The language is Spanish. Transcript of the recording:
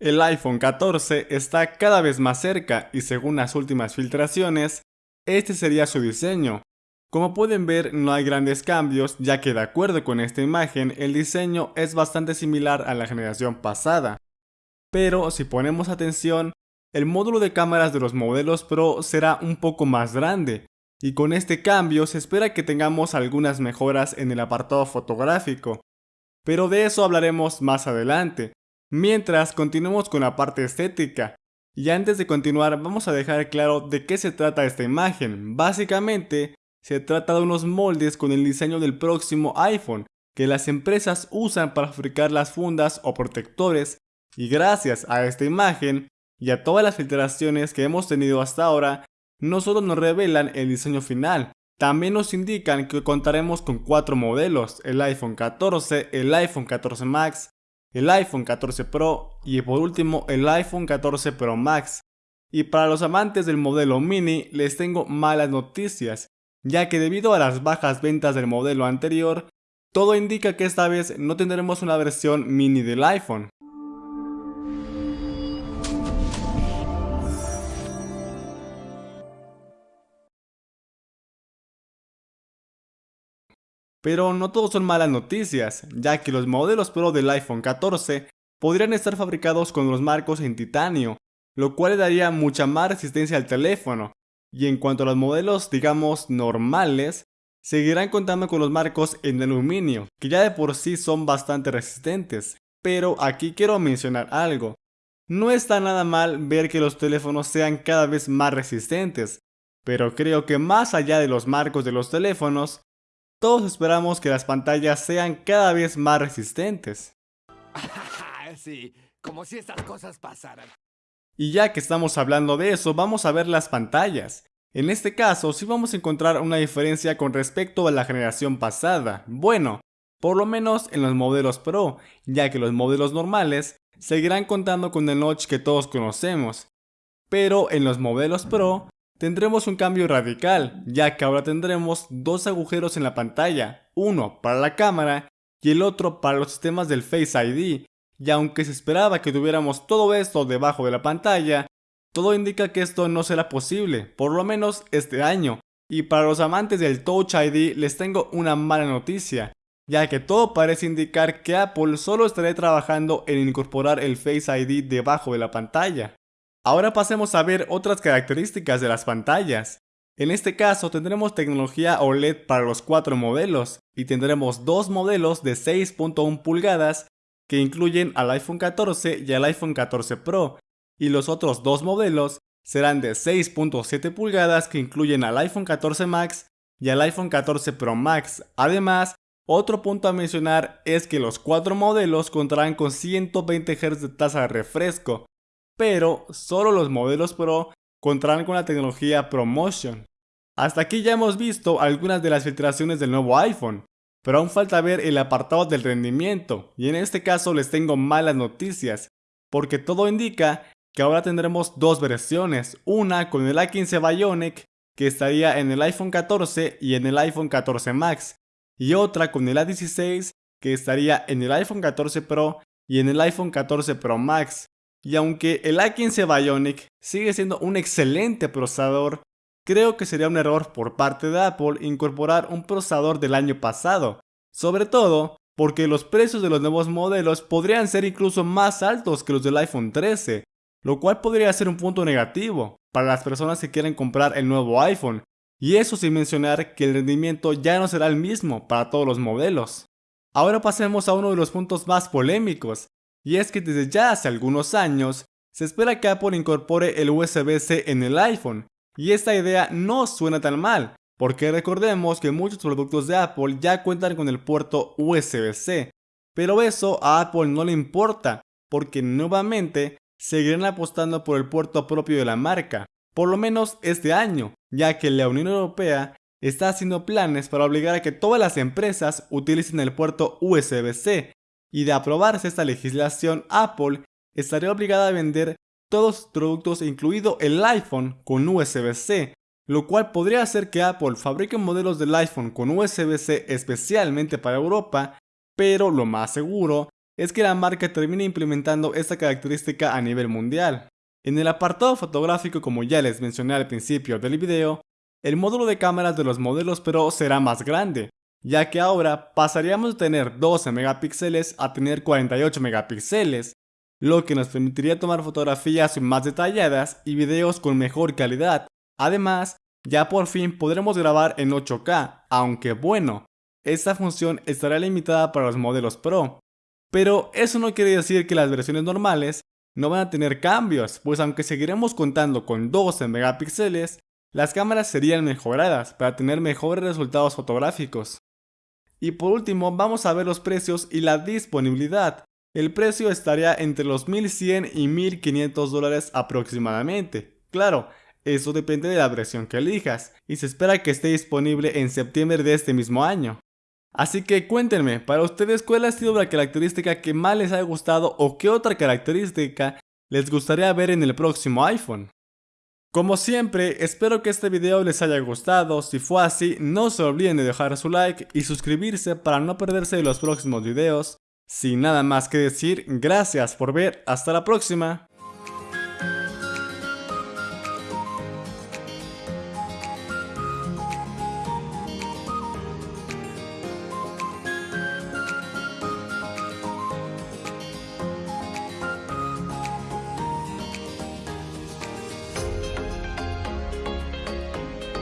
El iPhone 14 está cada vez más cerca y según las últimas filtraciones, este sería su diseño. Como pueden ver no hay grandes cambios ya que de acuerdo con esta imagen el diseño es bastante similar a la generación pasada. Pero si ponemos atención, el módulo de cámaras de los modelos Pro será un poco más grande, y con este cambio se espera que tengamos algunas mejoras en el apartado fotográfico. Pero de eso hablaremos más adelante. Mientras continuemos con la parte estética. Y antes de continuar vamos a dejar claro de qué se trata esta imagen. Básicamente se trata de unos moldes con el diseño del próximo iPhone que las empresas usan para fabricar las fundas o protectores y gracias a esta imagen y a todas las filtraciones que hemos tenido hasta ahora, no solo nos revelan el diseño final, también nos indican que contaremos con cuatro modelos, el iPhone 14, el iPhone 14 Max, el iPhone 14 Pro y por último el iPhone 14 Pro Max. Y para los amantes del modelo mini les tengo malas noticias, ya que debido a las bajas ventas del modelo anterior, todo indica que esta vez no tendremos una versión mini del iPhone. Pero no todos son malas noticias, ya que los modelos Pro del iPhone 14 podrían estar fabricados con los marcos en titanio, lo cual le daría mucha más resistencia al teléfono. Y en cuanto a los modelos, digamos, normales, seguirán contando con los marcos en aluminio, que ya de por sí son bastante resistentes. Pero aquí quiero mencionar algo. No está nada mal ver que los teléfonos sean cada vez más resistentes, pero creo que más allá de los marcos de los teléfonos, todos esperamos que las pantallas sean cada vez más resistentes. sí, como si estas cosas pasaran. Y ya que estamos hablando de eso, vamos a ver las pantallas. En este caso, sí vamos a encontrar una diferencia con respecto a la generación pasada. Bueno, por lo menos en los modelos Pro, ya que los modelos normales seguirán contando con el notch que todos conocemos. Pero en los modelos Pro tendremos un cambio radical, ya que ahora tendremos dos agujeros en la pantalla, uno para la cámara y el otro para los sistemas del Face ID, y aunque se esperaba que tuviéramos todo esto debajo de la pantalla, todo indica que esto no será posible, por lo menos este año, y para los amantes del Touch ID les tengo una mala noticia, ya que todo parece indicar que Apple solo estará trabajando en incorporar el Face ID debajo de la pantalla. Ahora pasemos a ver otras características de las pantallas. En este caso tendremos tecnología OLED para los cuatro modelos y tendremos dos modelos de 6.1 pulgadas que incluyen al iPhone 14 y al iPhone 14 Pro y los otros dos modelos serán de 6.7 pulgadas que incluyen al iPhone 14 Max y al iPhone 14 Pro Max. Además, otro punto a mencionar es que los cuatro modelos contarán con 120 Hz de tasa de refresco, pero solo los modelos Pro contarán con la tecnología ProMotion. Hasta aquí ya hemos visto algunas de las filtraciones del nuevo iPhone, pero aún falta ver el apartado del rendimiento, y en este caso les tengo malas noticias, porque todo indica que ahora tendremos dos versiones, una con el A15 Bionic, que estaría en el iPhone 14 y en el iPhone 14 Max, y otra con el A16, que estaría en el iPhone 14 Pro y en el iPhone 14 Pro Max. Y aunque el A15 Bionic sigue siendo un excelente procesador, creo que sería un error por parte de Apple incorporar un procesador del año pasado, sobre todo porque los precios de los nuevos modelos podrían ser incluso más altos que los del iPhone 13, lo cual podría ser un punto negativo para las personas que quieren comprar el nuevo iPhone, y eso sin mencionar que el rendimiento ya no será el mismo para todos los modelos. Ahora pasemos a uno de los puntos más polémicos, y es que desde ya hace algunos años se espera que Apple incorpore el USB-C en el iPhone, y esta idea no suena tan mal, porque recordemos que muchos productos de Apple ya cuentan con el puerto USB-C, pero eso a Apple no le importa, porque nuevamente seguirán apostando por el puerto propio de la marca, por lo menos este año, ya que la Unión Europea está haciendo planes para obligar a que todas las empresas utilicen el puerto USB-C, y de aprobarse esta legislación, Apple estaría obligada a vender todos sus productos incluido el iPhone con USB-C, lo cual podría hacer que Apple fabrique modelos del iPhone con USB-C especialmente para Europa, pero lo más seguro es que la marca termina implementando esta característica a nivel mundial. En el apartado fotográfico como ya les mencioné al principio del video, el módulo de cámaras de los modelos Pro será más grande, ya que ahora pasaríamos de tener 12 megapíxeles a tener 48 megapíxeles, lo que nos permitiría tomar fotografías más detalladas y videos con mejor calidad. Además, ya por fin podremos grabar en 8K, aunque bueno, esta función estará limitada para los modelos Pro. Pero eso no quiere decir que las versiones normales no van a tener cambios, pues aunque seguiremos contando con 12 megapíxeles, las cámaras serían mejoradas para tener mejores resultados fotográficos. Y por último vamos a ver los precios y la disponibilidad. El precio estaría entre los 1100 y 1500 dólares aproximadamente. Claro, eso depende de la versión que elijas, y se espera que esté disponible en septiembre de este mismo año. Así que cuéntenme, para ustedes cuál ha sido la característica que más les ha gustado o qué otra característica les gustaría ver en el próximo iPhone. Como siempre, espero que este video les haya gustado, si fue así no se olviden de dejar su like y suscribirse para no perderse de los próximos videos. Sin nada más que decir, gracias por ver, hasta la próxima.